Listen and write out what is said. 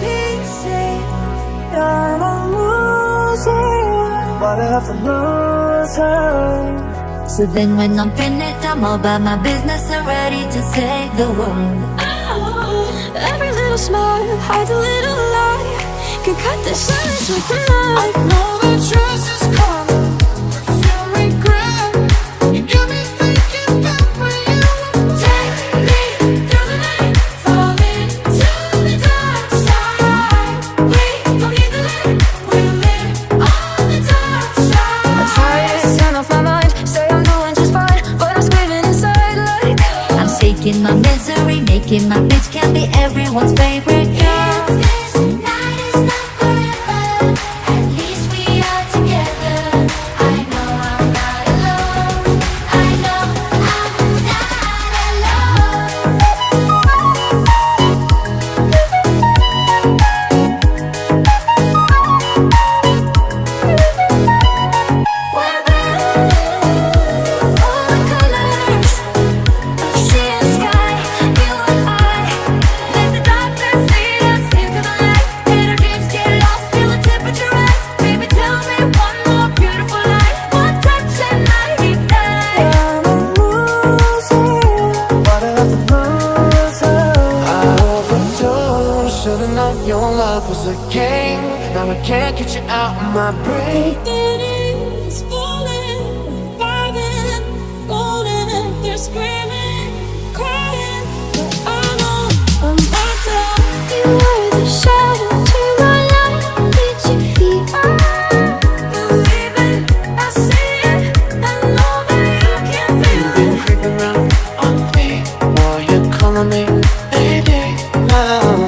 pieces I'm a loser but I have I lose her? So then when I'm finished, I'm all about my business and ready to save the world oh, Every little smile hides a little lie Can cut the silence with a knife. I know the truth is cold everyone's favorite love was a game. Now I can't get you out of my brain. It's falling, vibing, golden. They're screaming, crying, but I know I'm myself. You were the shadow to my light. Did you feel? I believe it, I see it, I know that you can feel it. creeping around on me while you're calling me baby. Wow,